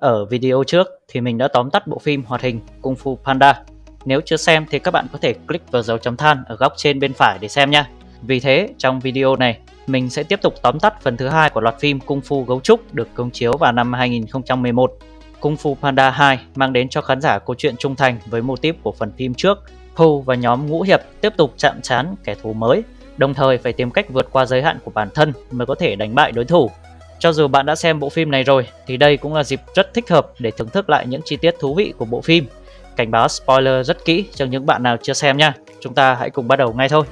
Ở video trước thì mình đã tóm tắt bộ phim hoạt hình Kung Fu Panda. Nếu chưa xem thì các bạn có thể click vào dấu chấm than ở góc trên bên phải để xem nha. Vì thế, trong video này, mình sẽ tiếp tục tóm tắt phần thứ hai của loạt phim Kung Fu Gấu Trúc được công chiếu vào năm 2011. Kung Fu Panda 2 mang đến cho khán giả câu chuyện trung thành với mô típ của phần phim trước. Po và nhóm ngũ hiệp tiếp tục chạm trán kẻ thù mới, đồng thời phải tìm cách vượt qua giới hạn của bản thân mới có thể đánh bại đối thủ. Cho dù bạn đã xem bộ phim này rồi thì đây cũng là dịp rất thích hợp để thưởng thức lại những chi tiết thú vị của bộ phim. Cảnh báo spoiler rất kỹ cho những bạn nào chưa xem nha. Chúng ta hãy cùng bắt đầu ngay thôi.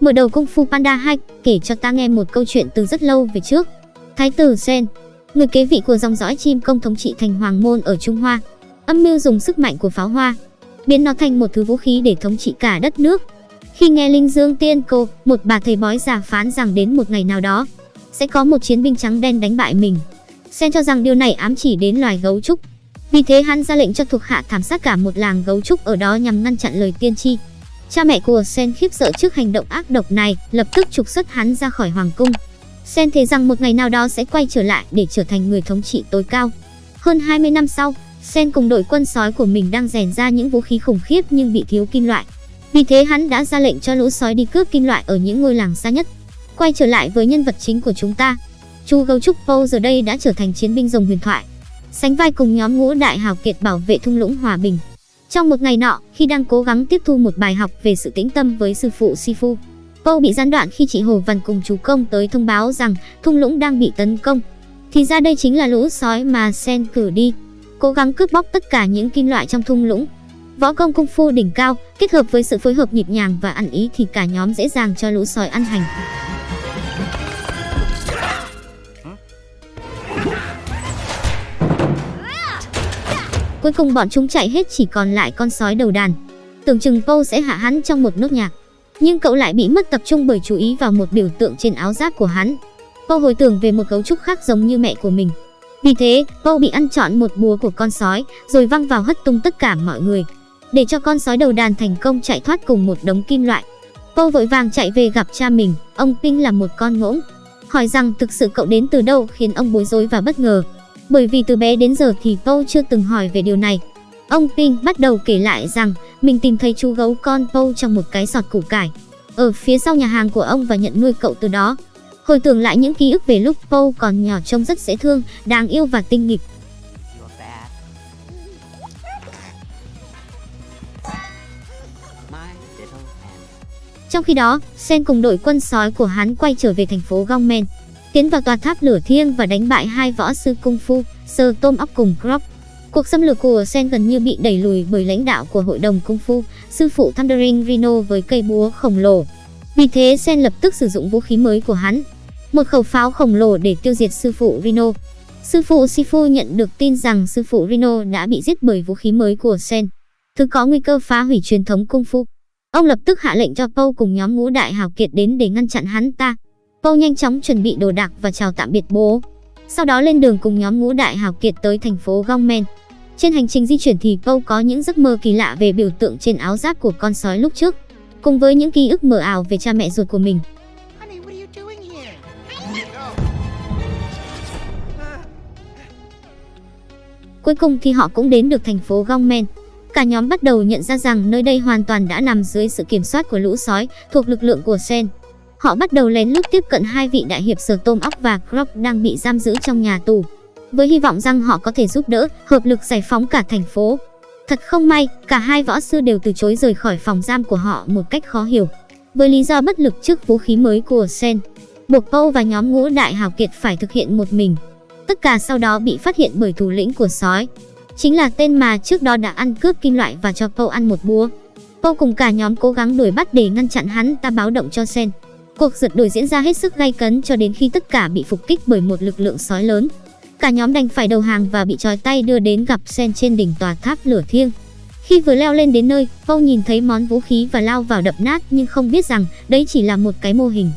Mở đầu Kung Fu Panda 2 kể cho ta nghe một câu chuyện từ rất lâu về trước. Thái tử Sen, người kế vị của dòng dõi chim công thống trị thành Hoàng Môn ở Trung Hoa, âm mưu dùng sức mạnh của pháo hoa, biến nó thành một thứ vũ khí để thống trị cả đất nước. Khi nghe Linh Dương Tiên Cô, một bà thầy bói già phán rằng đến một ngày nào đó, sẽ có một chiến binh trắng đen đánh bại mình. Sen cho rằng điều này ám chỉ đến loài gấu trúc. Vì thế hắn ra lệnh cho thuộc hạ thảm sát cả một làng gấu trúc ở đó nhằm ngăn chặn lời tiên tri. Cha mẹ của Sen khiếp sợ trước hành động ác độc này, lập tức trục xuất hắn ra khỏi hoàng cung. Sen thề rằng một ngày nào đó sẽ quay trở lại để trở thành người thống trị tối cao. Hơn 20 năm sau, Sen cùng đội quân sói của mình đang rèn ra những vũ khí khủng khiếp nhưng bị thiếu kim loại. Vì thế hắn đã ra lệnh cho lũ sói đi cướp kim loại ở những ngôi làng xa nhất. Quay trở lại với nhân vật chính của chúng ta. Chu Gấu Trúc Po giờ đây đã trở thành chiến binh rồng huyền thoại. Sánh vai cùng nhóm ngũ đại hào kiệt bảo vệ thung lũng hòa bình. Trong một ngày nọ, khi đang cố gắng tiếp thu một bài học về sự tĩnh tâm với sư phụ Sifu, Po bị gián đoạn khi chị Hồ Văn cùng chú Công tới thông báo rằng thung lũng đang bị tấn công. Thì ra đây chính là lũ sói mà Sen cử đi, cố gắng cướp bóc tất cả những kim loại trong thung lũng. Võ công cung phu đỉnh cao, kết hợp với sự phối hợp nhịp nhàng và ăn ý thì cả nhóm dễ dàng cho lũ sói ăn hành. Cuối cùng bọn chúng chạy hết chỉ còn lại con sói đầu đàn. Tưởng chừng Paul sẽ hạ hắn trong một nốt nhạc, nhưng cậu lại bị mất tập trung bởi chú ý vào một biểu tượng trên áo giáp của hắn. Paul hồi tưởng về một cấu trúc khác giống như mẹ của mình. Vì thế, Po bị ăn trọn một búa của con sói, rồi văng vào hất tung tất cả mọi người, để cho con sói đầu đàn thành công chạy thoát cùng một đống kim loại. Po vội vàng chạy về gặp cha mình, ông Ping là một con ngỗng, hỏi rằng thực sự cậu đến từ đâu khiến ông bối rối và bất ngờ. Bởi vì từ bé đến giờ thì Po chưa từng hỏi về điều này. Ông Ping bắt đầu kể lại rằng mình tìm thấy chú gấu con Po trong một cái sọt củ cải ở phía sau nhà hàng của ông và nhận nuôi cậu từ đó. Hồi tưởng lại những ký ức về lúc Po còn nhỏ trông rất dễ thương, đáng yêu và tinh nghịch. Trong khi đó, Sen cùng đội quân sói của hắn quay trở về thành phố Gongmen, tiến vào tòa tháp lửa thiêng và đánh bại hai võ sư cung phu, Sơ Tôm Ốc cùng Krop. Cuộc xâm lược của Sen gần như bị đẩy lùi bởi lãnh đạo của hội đồng cung phu, sư phụ Thundering Rhino với cây búa khổng lồ. Vì thế Sen lập tức sử dụng vũ khí mới của hắn, một khẩu pháo khổng lồ để tiêu diệt sư phụ Rino. Sư phụ Sifu nhận được tin rằng sư phụ Rino đã bị giết bởi vũ khí mới của Sen, thứ có nguy cơ phá hủy truyền thống cung phu. Ông lập tức hạ lệnh cho Po cùng nhóm ngũ đại hào kiệt đến để ngăn chặn hắn ta. Po nhanh chóng chuẩn bị đồ đạc và chào tạm biệt bố. Sau đó lên đường cùng nhóm ngũ đại hào kiệt tới thành phố Gongmen. Trên hành trình di chuyển thì Po có những giấc mơ kỳ lạ về biểu tượng trên áo giáp của con sói lúc trước, cùng với những ký ức mờ ảo về cha mẹ ruột của mình. Cuối cùng thì họ cũng đến được thành phố Gongmen. Cả nhóm bắt đầu nhận ra rằng nơi đây hoàn toàn đã nằm dưới sự kiểm soát của lũ sói thuộc lực lượng của Sen. Họ bắt đầu lén lút tiếp cận hai vị đại hiệp Sở Tôm óc và Grog đang bị giam giữ trong nhà tù, với hy vọng rằng họ có thể giúp đỡ, hợp lực giải phóng cả thành phố. Thật không may, cả hai võ sư đều từ chối rời khỏi phòng giam của họ một cách khó hiểu, với lý do bất lực trước vũ khí mới của Sen. Buộc Paul và nhóm ngũ đại hào kiệt phải thực hiện một mình. Tất cả sau đó bị phát hiện bởi thủ lĩnh của sói, chính là tên mà trước đó đã ăn cướp kim loại và cho Po ăn một búa. Po cùng cả nhóm cố gắng đuổi bắt để ngăn chặn hắn ta báo động cho Sen. Cuộc giật đuổi diễn ra hết sức gay cấn cho đến khi tất cả bị phục kích bởi một lực lượng sói lớn. Cả nhóm đành phải đầu hàng và bị trói tay đưa đến gặp Sen trên đỉnh tòa tháp lửa thiêng. Khi vừa leo lên đến nơi, Po nhìn thấy món vũ khí và lao vào đập nát nhưng không biết rằng đấy chỉ là một cái mô hình.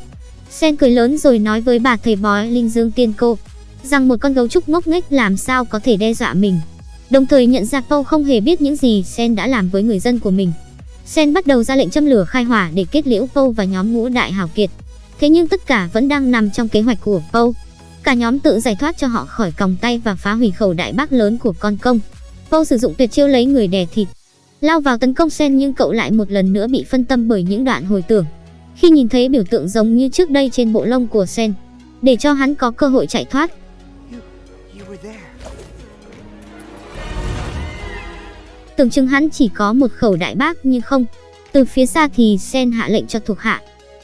Sen cười lớn rồi nói với bà thầy bói Linh Dương Tiên Cô rằng một con gấu trúc ngốc nghếch làm sao có thể đe dọa mình. Đồng thời nhận ra paul không hề biết những gì Sen đã làm với người dân của mình. Sen bắt đầu ra lệnh châm lửa khai hỏa để kết liễu paul và nhóm ngũ đại hào kiệt. Thế nhưng tất cả vẫn đang nằm trong kế hoạch của paul. Cả nhóm tự giải thoát cho họ khỏi còng tay và phá hủy khẩu đại bác lớn của con công. paul sử dụng tuyệt chiêu lấy người đè thịt, lao vào tấn công Sen nhưng cậu lại một lần nữa bị phân tâm bởi những đoạn hồi tưởng. Khi nhìn thấy biểu tượng giống như trước đây trên bộ lông của Sen, để cho hắn có cơ hội chạy thoát. Tưởng chừng hắn chỉ có một khẩu đại bác nhưng không. Từ phía xa thì Sen hạ lệnh cho thuộc hạ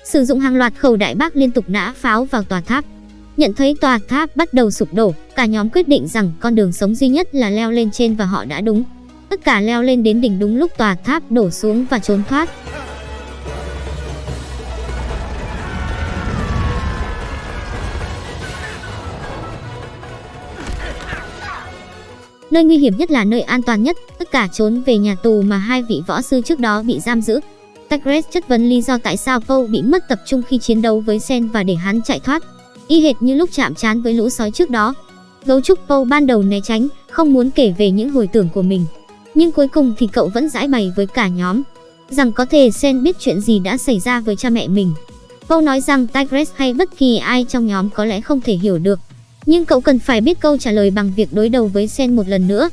sử dụng hàng loạt khẩu đại bác liên tục nã pháo vào tòa tháp. Nhận thấy tòa tháp bắt đầu sụp đổ, cả nhóm quyết định rằng con đường sống duy nhất là leo lên trên và họ đã đúng. Tất cả leo lên đến đỉnh đúng lúc tòa tháp đổ xuống và trốn thoát. Nơi nguy hiểm nhất là nơi an toàn nhất, tất cả trốn về nhà tù mà hai vị võ sư trước đó bị giam giữ. Tagres chất vấn lý do tại sao Paul bị mất tập trung khi chiến đấu với Sen và để hắn chạy thoát. Y hệt như lúc chạm trán với lũ sói trước đó. Gấu trúc Paul ban đầu né tránh, không muốn kể về những hồi tưởng của mình. Nhưng cuối cùng thì cậu vẫn giải bày với cả nhóm rằng có thể Sen biết chuyện gì đã xảy ra với cha mẹ mình. Paul nói rằng Tigres hay bất kỳ ai trong nhóm có lẽ không thể hiểu được. Nhưng cậu cần phải biết câu trả lời bằng việc đối đầu với Sen một lần nữa.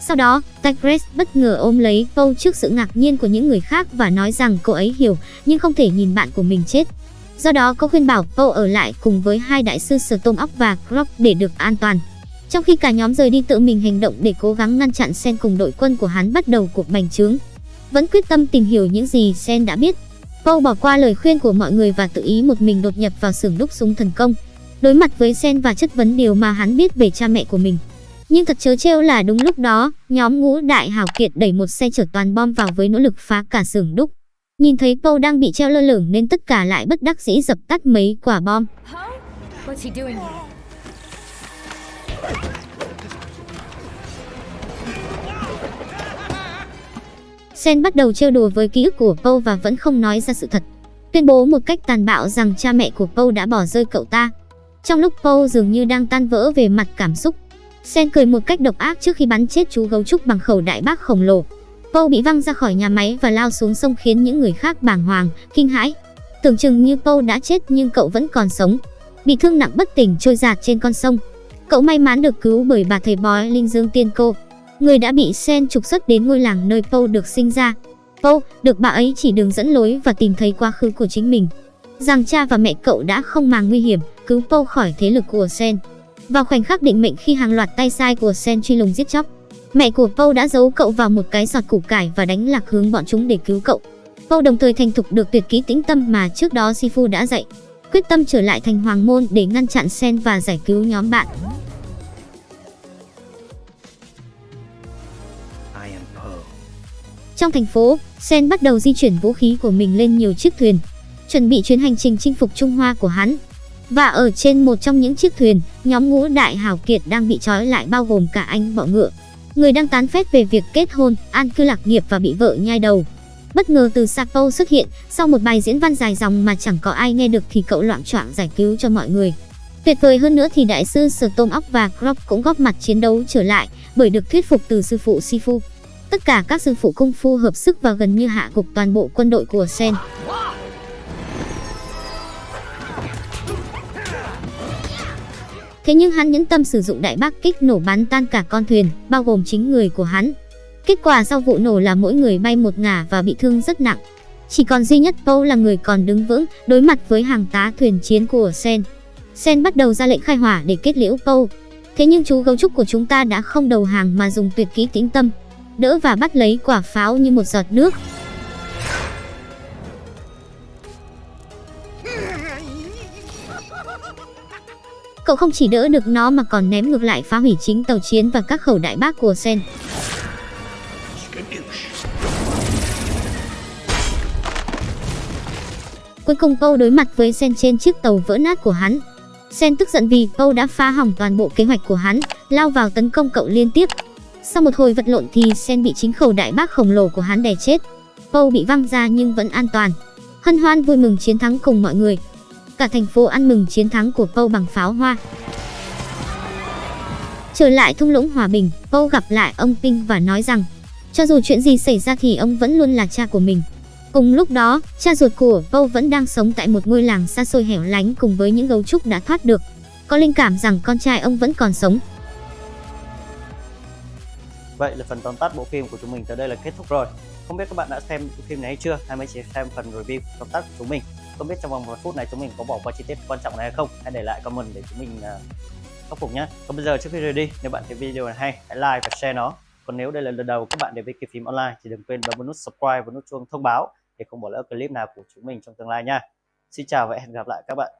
Sau đó, Tigres bất ngờ ôm lấy Poe trước sự ngạc nhiên của những người khác và nói rằng cô ấy hiểu nhưng không thể nhìn bạn của mình chết. Do đó, cô khuyên bảo Poe ở lại cùng với hai đại sư Storm Oak và Croc để được an toàn. Trong khi cả nhóm rời đi tự mình hành động để cố gắng ngăn chặn Sen cùng đội quân của hắn bắt đầu cuộc bành trướng. Vẫn quyết tâm tìm hiểu những gì Sen đã biết. Poe bỏ qua lời khuyên của mọi người và tự ý một mình đột nhập vào xưởng đúc súng thần công. Đối mặt với Sen và chất vấn điều mà hắn biết về cha mẹ của mình. Nhưng thật chớ trêu là đúng lúc đó, nhóm ngũ đại hào kiệt đẩy một xe chở toàn bom vào với nỗ lực phá cả xưởng đúc. Nhìn thấy Poe đang bị treo lơ lửng nên tất cả lại bất đắc dĩ dập tắt mấy quả bom. Sen bắt đầu trêu đùa với ký ức của Poe và vẫn không nói ra sự thật. Tuyên bố một cách tàn bạo rằng cha mẹ của Poe đã bỏ rơi cậu ta. Trong lúc paul dường như đang tan vỡ về mặt cảm xúc, Sen cười một cách độc ác trước khi bắn chết chú gấu trúc bằng khẩu đại bác khổng lồ. paul bị văng ra khỏi nhà máy và lao xuống sông khiến những người khác bàng hoàng, kinh hãi. Tưởng chừng như paul đã chết nhưng cậu vẫn còn sống. Bị thương nặng bất tỉnh trôi giạt trên con sông. Cậu may mắn được cứu bởi bà thầy bói Linh Dương Tiên Cô, người đã bị Sen trục xuất đến ngôi làng nơi paul được sinh ra. paul được bà ấy chỉ đường dẫn lối và tìm thấy quá khứ của chính mình. Rằng cha và mẹ cậu đã không màng nguy hiểm, cứu Poe khỏi thế lực của Sen. Vào khoảnh khắc định mệnh khi hàng loạt tay sai của Sen truy lùng giết chóc, mẹ của Poe đã giấu cậu vào một cái giọt củ cải và đánh lạc hướng bọn chúng để cứu cậu. Poe đồng thời thành thục được tuyệt kỹ tĩnh tâm mà trước đó Sifu đã dạy, quyết tâm trở lại thành hoàng môn để ngăn chặn Sen và giải cứu nhóm bạn. Trong thành phố, Sen bắt đầu di chuyển vũ khí của mình lên nhiều chiếc thuyền, chuẩn bị chuyến hành trình chinh phục Trung Hoa của hắn. Và ở trên một trong những chiếc thuyền, nhóm ngũ đại hào kiệt đang bị trói lại bao gồm cả anh bọ ngựa, người đang tán phét về việc kết hôn, an cư lạc nghiệp và bị vợ nhai đầu. Bất ngờ từ Sapo xuất hiện, sau một bài diễn văn dài dòng mà chẳng có ai nghe được thì cậu loạn choạng giải cứu cho mọi người. Tuyệt vời hơn nữa thì đại sư Sở Tôm Óc và Croc cũng góp mặt chiến đấu trở lại bởi được thuyết phục từ sư phụ Sifu. Tất cả các sư phụ cung phu hợp sức và gần như hạ gục toàn bộ quân đội của Sen. Thế nhưng hắn nhẫn tâm sử dụng đại bác kích nổ bắn tan cả con thuyền, bao gồm chính người của hắn. Kết quả sau vụ nổ là mỗi người bay một ngả và bị thương rất nặng. Chỉ còn duy nhất Paul là người còn đứng vững, đối mặt với hàng tá thuyền chiến của Sen. Sen bắt đầu ra lệnh khai hỏa để kết liễu Paul. Thế nhưng chú gấu trúc của chúng ta đã không đầu hàng mà dùng tuyệt kỹ tĩnh tâm, đỡ và bắt lấy quả pháo như một giọt nước. Cậu không chỉ đỡ được nó mà còn ném ngược lại phá hủy chính tàu chiến và các khẩu đại bác của Sen. Cuối cùng Paul đối mặt với Sen trên chiếc tàu vỡ nát của hắn. Sen tức giận vì Paul đã phá hỏng toàn bộ kế hoạch của hắn, lao vào tấn công cậu liên tiếp. Sau một hồi vật lộn thì Sen bị chính khẩu đại bác khổng lồ của hắn đè chết. Paul bị văng ra nhưng vẫn an toàn. Hân hoan vui mừng chiến thắng cùng mọi người. Cả thành phố ăn mừng chiến thắng của Poe bằng pháo hoa. Trở lại thung lũng Hòa Bình, Poe gặp lại ông Ping và nói rằng Cho dù chuyện gì xảy ra thì ông vẫn luôn là cha của mình. Cùng lúc đó, cha ruột của Paul vẫn đang sống tại một ngôi làng xa xôi hẻo lánh cùng với những gấu trúc đã thoát được. Có linh cảm rằng con trai ông vẫn còn sống. Vậy là phần tóm tắt bộ phim của chúng mình tới đây là kết thúc rồi. Không biết các bạn đã xem bộ phim này hay chưa hay mới chỉ xem phần review tóm tắt của chúng mình. Không biết trong vòng một phút này chúng mình có bỏ qua chi tiết quan trọng này hay không? Hãy để lại comment để chúng mình uh, khắc phục nhé. Còn bây giờ trước khi rời đi, nếu bạn thấy video này hay, hãy like và share nó. Còn nếu đây là lần đầu các bạn đến với Kỳ phim online thì đừng quên bấm nút subscribe và nút chuông thông báo để không bỏ lỡ clip nào của chúng mình trong tương lai nha. Xin chào và hẹn gặp lại các bạn.